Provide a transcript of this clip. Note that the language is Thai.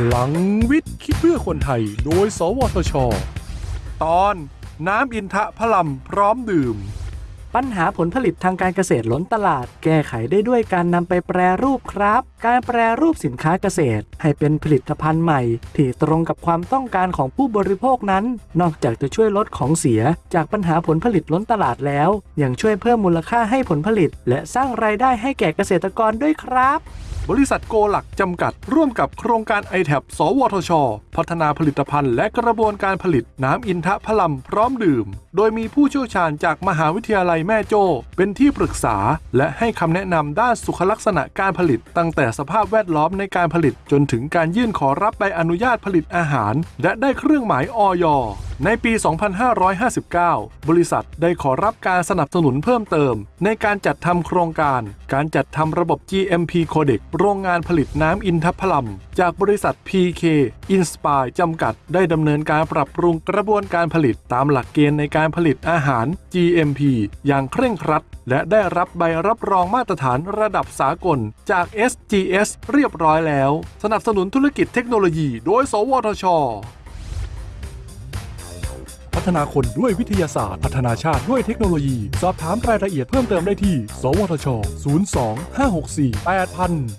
พลังวิทย์คิดเพื่อคนไทย โดย สวทช ตอนน้ำอินทะพลัมพร้อมดื่ม ปัญหาผลผลิตทางการเกษตรล้นตลาด แก้ไขได้ด้วยการนำไปแปรรูปครับ การแปรรูปสินค้าเกษตร ให้เป็นผลิตภัณฑ์ใหม่ ที่ตรงกับความต้องการของผู้บริโภคนั้น นอกจากจะช่วยลดของเสีย จากปัญหาผลผลิตล้นตลาดแล้ว ยังช่วยเพิ่มมูลค่าให้ผลผลิต และสร้างรายได้ให้แก่เกษตรกรด้วยครับ บริษัทโกหลักจำกัด ร่วมกับโครงการ i t a b สวทช พัฒนาผลิตภัณฑ์และกระบวนการผลิตน้ำอินทะพลัมพร้อมดื่ม โดยมีผู้เชี่ยวชาญจากมหาวิทยาลัยแม่โจ้เป็นที่ปรึกษา และให้คำแนะนำด้านสุขลักษณะการผลิต ตั้งแต่สภาพแวดล้อมในการผลิตจนถึงการยื่นขอรับใบอนุญาตผลิตอาหาร และได้เครื่องหมายออย ในปี 2559 บริษัทได้ขอรับการสนับสนุนเพิ่มเติม ในการจัดทำโครงการ การจัดทำระบบ GMP Codec โรงงานผลิตน้ำอินทผลัม จากบริษัท PK Inspire จำกัด ได้ดำเนินการปรับปรุงกระบวนการผลิตตามหลักเกณฑ์ในการผลิตอาหาร GMP อย่างเคร่งครัด และได้รับใบรับรองมาตรฐานระดับสากลจาก SGS เรียบร้อยแล้ว สนับสนุนธุรกิจเทคโนโลยี โดย สวทช ฒนาคนด้วยวิทยาศาสตร์ พัฒนาชาติด้วยเทคโนโลยี สอบถามรายละเอียดเพิ่มเติมได้ที่ สวทช 02 564 8000